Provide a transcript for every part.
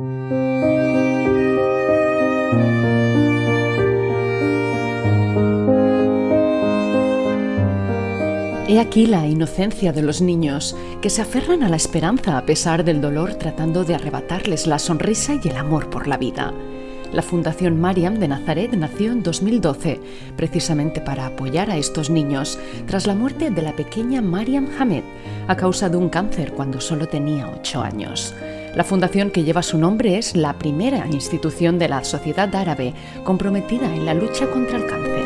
He aquí la inocencia de los niños, que se aferran a la esperanza a pesar del dolor tratando de arrebatarles la sonrisa y el amor por la vida. La Fundación Mariam de Nazaret nació en 2012, precisamente para apoyar a estos niños, tras la muerte de la pequeña Mariam Hamed, a causa de un cáncer cuando solo tenía 8 años. La fundación que lleva su nombre es la primera institución de la sociedad árabe comprometida en la lucha contra el cáncer.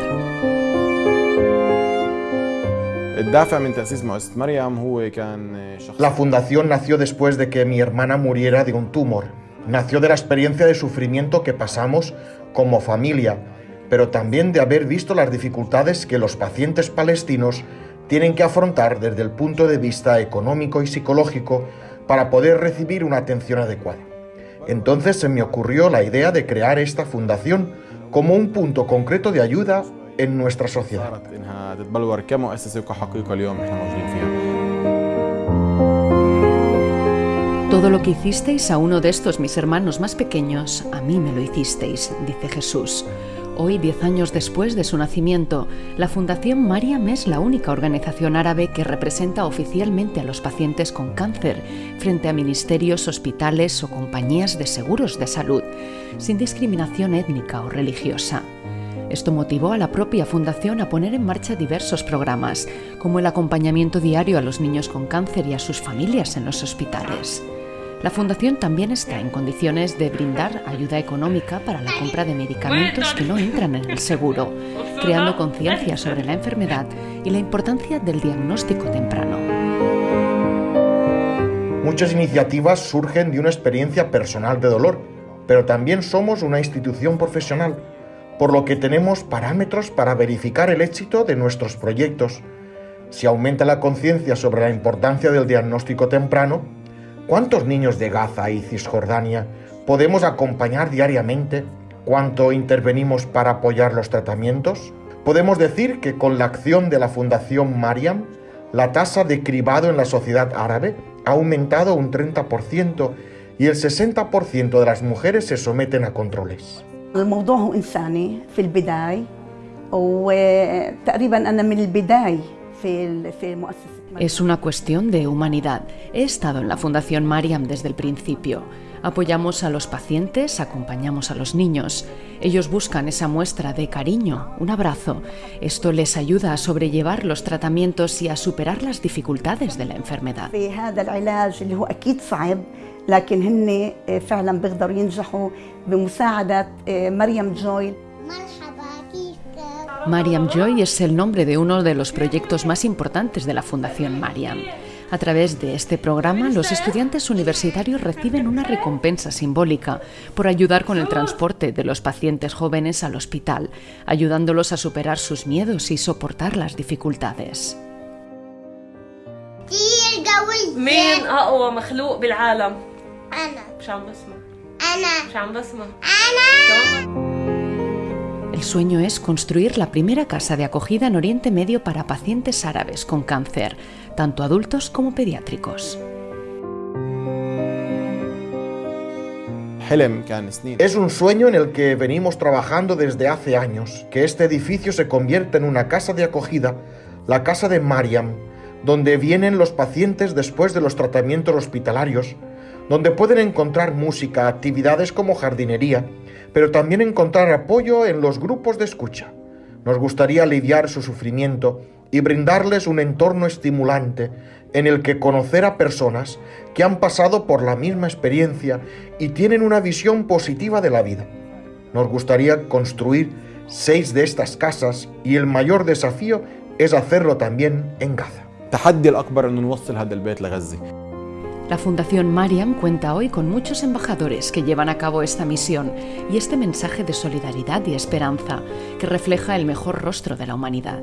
La fundación nació después de que mi hermana muriera de un tumor. Nació de la experiencia de sufrimiento que pasamos como familia, pero también de haber visto las dificultades que los pacientes palestinos tienen que afrontar desde el punto de vista económico y psicológico para poder recibir una atención adecuada. Entonces se me ocurrió la idea de crear esta fundación como un punto concreto de ayuda en nuestra sociedad. Todo lo que hicisteis a uno de estos mis hermanos más pequeños, a mí me lo hicisteis, dice Jesús. Hoy, diez años después de su nacimiento, la Fundación Mariam es la única organización árabe que representa oficialmente a los pacientes con cáncer frente a ministerios, hospitales o compañías de seguros de salud, sin discriminación étnica o religiosa. Esto motivó a la propia Fundación a poner en marcha diversos programas, como el acompañamiento diario a los niños con cáncer y a sus familias en los hospitales. La Fundación también está en condiciones de brindar ayuda económica para la compra de medicamentos que no entran en el seguro, creando conciencia sobre la enfermedad y la importancia del diagnóstico temprano. Muchas iniciativas surgen de una experiencia personal de dolor, pero también somos una institución profesional, por lo que tenemos parámetros para verificar el éxito de nuestros proyectos. Si aumenta la conciencia sobre la importancia del diagnóstico temprano, ¿Cuántos niños de Gaza y Cisjordania podemos acompañar diariamente? ¿Cuánto intervenimos para apoyar los tratamientos? Podemos decir que con la acción de la Fundación Mariam, la tasa de cribado en la sociedad árabe ha aumentado un 30% y el 60% de las mujeres se someten a controles. Es una cuestión de humanidad. He estado en la Fundación Mariam desde el principio. Apoyamos a los pacientes, acompañamos a los niños. Ellos buscan esa muestra de cariño, un abrazo. Esto les ayuda a sobrellevar los tratamientos y a superar las dificultades de la enfermedad. Mariam Joy es el nombre de uno de los proyectos más importantes de la Fundación Mariam. A través de este programa, los estudiantes universitarios reciben una recompensa simbólica por ayudar con el transporte de los pacientes jóvenes al hospital, ayudándolos a superar sus miedos y soportar las dificultades. El sueño es construir la primera casa de acogida en Oriente Medio para pacientes árabes con cáncer, tanto adultos como pediátricos. Es un sueño en el que venimos trabajando desde hace años, que este edificio se convierta en una casa de acogida, la casa de Mariam, donde vienen los pacientes después de los tratamientos hospitalarios, donde pueden encontrar música, actividades como jardinería, pero también encontrar apoyo en los grupos de escucha. Nos gustaría aliviar su sufrimiento y brindarles un entorno estimulante en el que conocer a personas que han pasado por la misma experiencia y tienen una visión positiva de la vida. Nos gustaría construir seis de estas casas y el mayor desafío es hacerlo también en Gaza. La Fundación Mariam cuenta hoy con muchos embajadores que llevan a cabo esta misión y este mensaje de solidaridad y esperanza que refleja el mejor rostro de la humanidad.